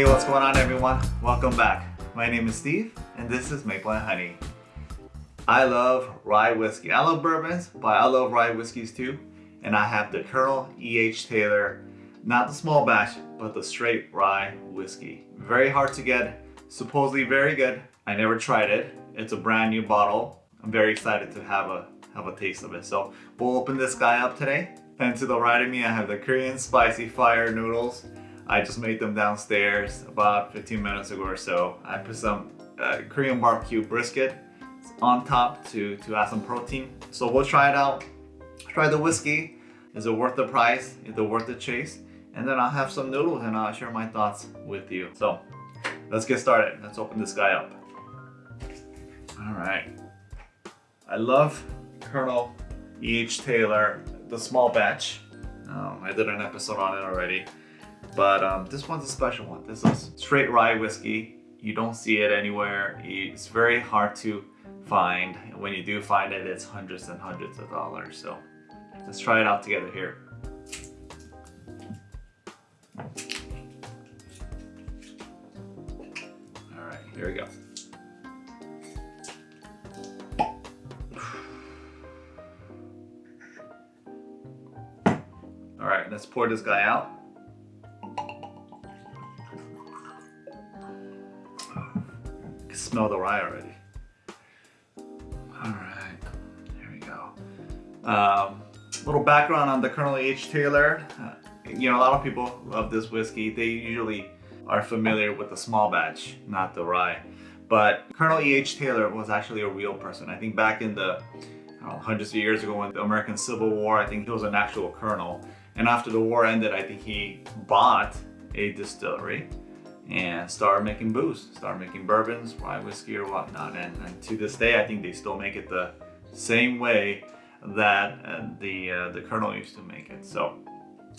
Hey, what's going on everyone? Welcome back. My name is Steve and this is Maple and Honey. I love rye whiskey. I love bourbons, but I love rye whiskeys too. And I have the Colonel E.H. Taylor, not the small batch, but the straight rye whiskey. Very hard to get, supposedly very good. I never tried it. It's a brand new bottle. I'm very excited to have a have a taste of it. So we'll open this guy up today. And to the right of me, I have the Korean spicy fire noodles. I just made them downstairs about 15 minutes ago or so. I put some uh, Korean barbecue brisket on top to, to add some protein. So we'll try it out. Try the whiskey. Is it worth the price? Is it worth the chase? And then I'll have some noodles and I'll share my thoughts with you. So let's get started. Let's open this guy up. All right. I love Colonel E.H. Taylor, the small batch. Um, I did an episode on it already. But um, this one's a special one. This is straight rye whiskey. You don't see it anywhere. It's very hard to find. And When you do find it, it's hundreds and hundreds of dollars. So let's try it out together here. All right, here we go. All right, let's pour this guy out. Smell the rye already. All right, here we go. Um, little background on the Colonel H. Taylor. Uh, you know, a lot of people love this whiskey. They usually are familiar with the small batch, not the rye. But Colonel E.H. Taylor was actually a real person. I think back in the know, hundreds of years ago in the American Civil War, I think he was an actual colonel. And after the war ended, I think he bought a distillery and start making booze, start making bourbons, rye whiskey or whatnot. And, and, to this day, I think they still make it the same way that uh, the uh, the Colonel used to make it. So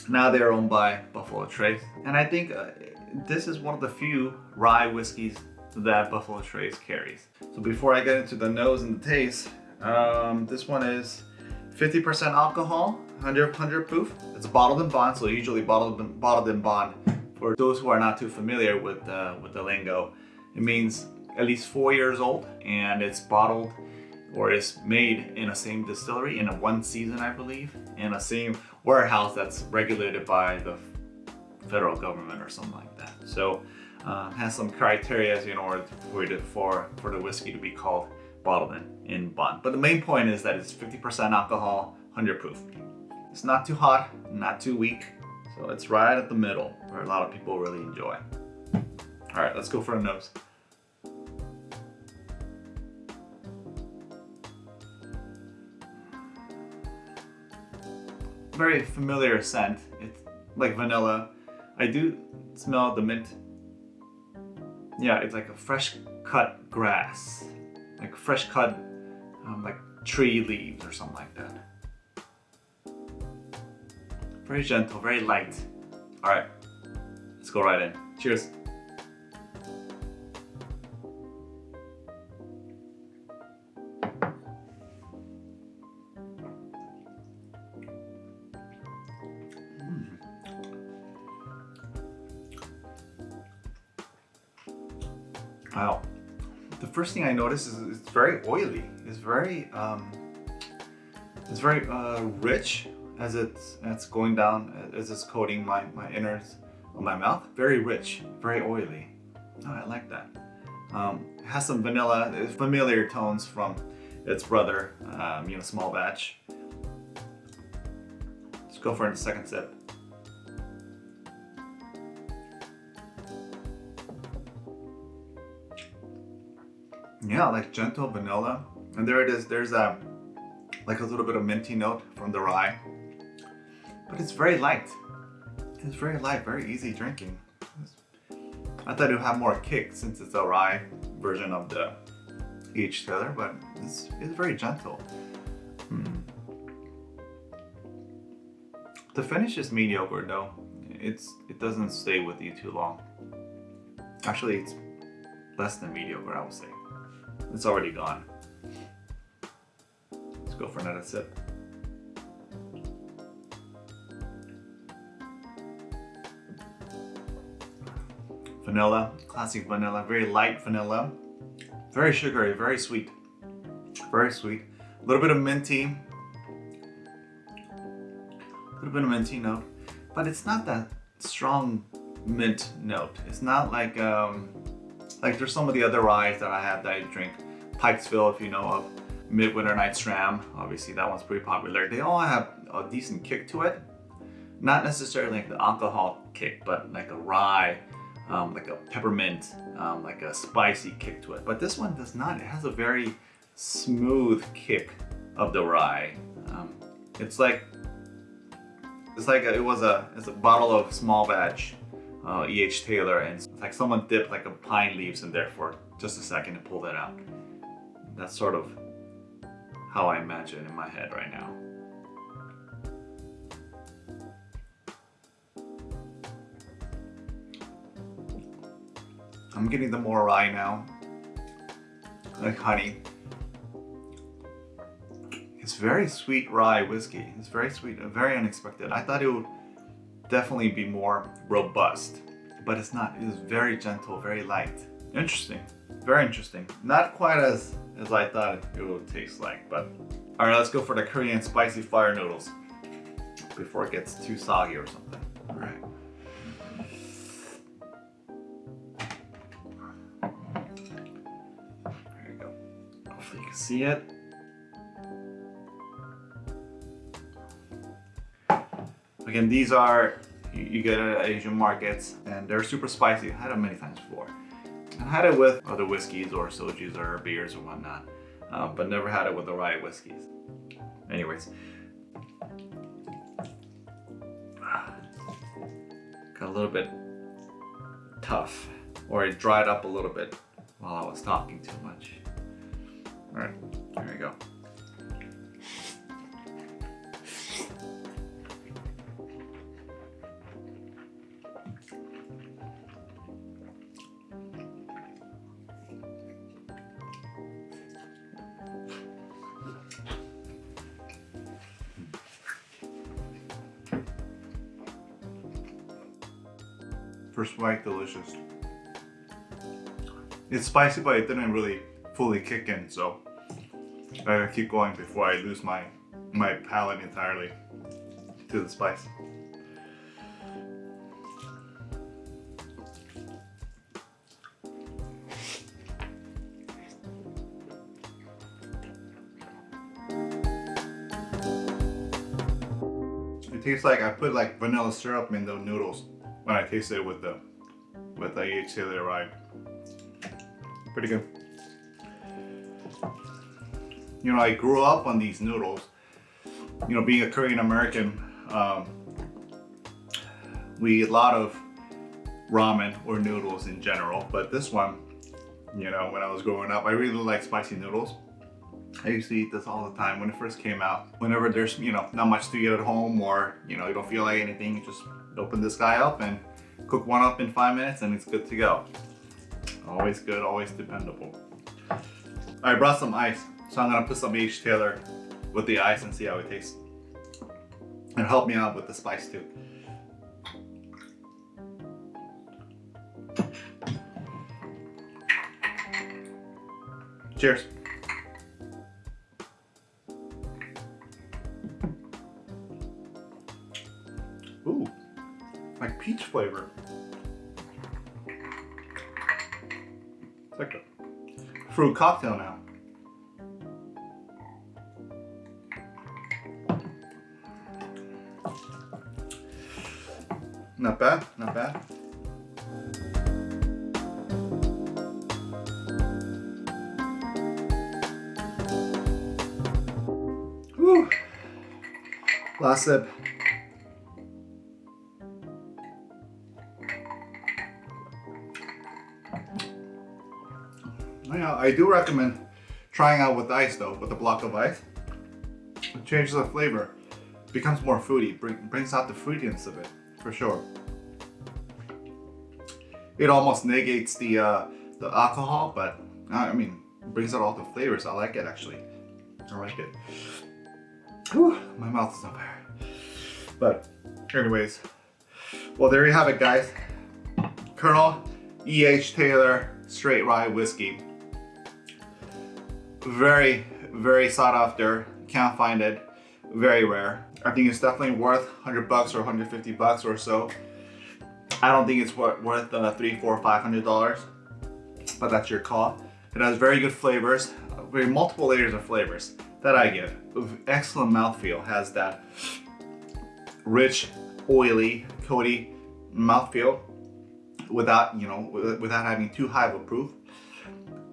now they're owned by Buffalo Trace. And I think uh, this is one of the few rye whiskeys that Buffalo Trace carries. So before I get into the nose and the taste, um, this one is 50% alcohol, 100, 100 proof. It's bottled in bond, so usually bottled, bottled in bond for those who are not too familiar with, uh, with the lingo, it means at least four years old and it's bottled or is made in a same distillery in a one season, I believe, in a same warehouse that's regulated by the federal government or something like that. So uh, has some criteria for, the, for, for the whiskey to be called bottled in, in bond. But the main point is that it's 50% alcohol, 100 proof. It's not too hot, not too weak, so it's right at the middle where a lot of people really enjoy. All right, let's go for a nose. Very familiar scent. It's like vanilla. I do smell the mint. Yeah, it's like a fresh cut grass. Like fresh cut um, like tree leaves or something like that. Very gentle, very light. All right, let's go right in. Cheers. Mm. Wow. The first thing I notice is it's very oily. It's very, um, it's very uh, rich as it's, it's going down, as it's coating my, my innards of my mouth. Very rich, very oily. Oh, I like that. Um, has some vanilla, familiar tones from its brother, um, you know, small batch. Let's go for a second sip. Yeah, like gentle vanilla. And there it is, there's a, like a little bit of minty note from the rye but it's very light. It's very light, very easy drinking. I thought it would have more kick since it's a rye version of the H Taylor, but it's, it's very gentle. Hmm. The finish is mediocre though. It's It doesn't stay with you too long. Actually, it's less than mediocre, I would say. It's already gone. Let's go for another sip. Vanilla, classic vanilla, very light vanilla, very sugary, very sweet, very sweet. A little bit of minty, a little bit of minty note, but it's not that strong mint note. It's not like um, like there's some of the other ryes that I have that I drink. Pikesville, if you know of, Midwinter Night's Dram, obviously that one's pretty popular. They all have a decent kick to it. Not necessarily like the alcohol kick, but like a rye, um, like a peppermint, um, like a spicy kick to it. But this one does not. It has a very smooth kick of the rye. Um, it's like it's like a, it was a it's a bottle of small batch uh, E.H. Taylor and it's like someone dipped like a pine leaves in there for just a second to pull that out. That's sort of how I imagine in my head right now. I'm getting the more rye now, like honey. It's very sweet rye whiskey. It's very sweet, and very unexpected. I thought it would definitely be more robust, but it's not. It is very gentle, very light. Interesting, very interesting. Not quite as, as I thought it would taste like, but all right, let's go for the Korean spicy fire noodles before it gets too soggy or something. All right. Hopefully you can see it. Again, these are, you, get at Asian markets and they're super spicy. I had them many times before. I had it with other whiskeys or sojus or beers or whatnot, um, but never had it with the rye whiskeys. Anyways. Got a little bit tough, or it dried up a little bit while I was talking too much. All right, there we go. First bite, delicious. It's spicy, but it didn't really fully kick in, so I gotta keep going before I lose my my palate entirely to the spice. It tastes like I put like vanilla syrup in the noodles when I tasted it with the with the E.H. Taylor. Pretty good. You know, I grew up on these noodles. You know, being a Korean American, um, we eat a lot of ramen or noodles in general, but this one, you know, when I was growing up, I really like spicy noodles. I used to eat this all the time when it first came out. Whenever there's, you know, not much to eat at home or, you know, you don't feel like anything, you just open this guy up and cook one up in five minutes and it's good to go. Always good, always dependable. I brought some ice, so I'm gonna put some H. Taylor with the ice and see how it tastes. And help me out with the spice too. Cheers. Ooh, like peach flavor. Fruit cocktail now. Not bad, not bad. Whew. Last sip. Yeah, I do recommend trying out with ice though, with a block of ice. It changes the flavor. becomes more fruity, bring, brings out the fruitiness of it, for sure. It almost negates the uh, the alcohol, but I mean, brings out all the flavors. I like it actually. I like it. Whew, my mouth is on fire. But anyways, well there you have it guys. Colonel E.H. Taylor Straight Rye Whiskey. Very, very sought after. Can't find it. Very rare. I think it's definitely worth 100 bucks or 150 bucks or so. I don't think it's worth uh, three, four, five hundred dollars, but that's your call. It has very good flavors, very multiple layers of flavors that I give. Excellent mouthfeel, has that rich, oily, coaty mouthfeel without, you know, without having too high of a proof.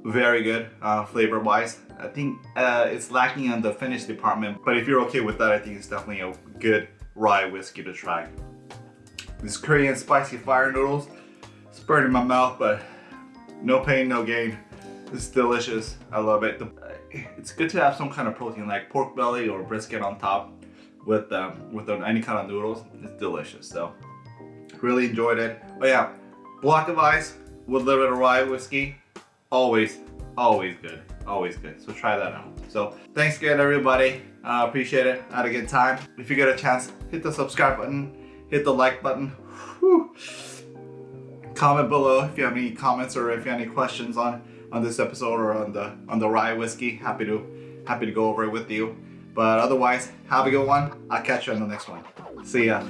Very good uh, flavor wise. I think uh, it's lacking on the finish department, but if you're okay with that, I think it's definitely a good rye whiskey to try. These Korean spicy fire noodles, it's burning my mouth, but no pain, no gain. It's delicious. I love it. It's good to have some kind of protein like pork belly or brisket on top with um, with any kind of noodles. It's delicious. So really enjoyed it. But yeah, block of ice with a little bit of rye whiskey. Always, always good. Always good. So try that out. So thanks again, everybody. Uh, appreciate it. Had a good time. If you get a chance, hit the subscribe button, hit the like button. Whew. Comment below if you have any comments or if you have any questions on on this episode or on the on the rye whiskey. Happy to happy to go over it with you. But otherwise, have a good one. I'll catch you on the next one. See ya.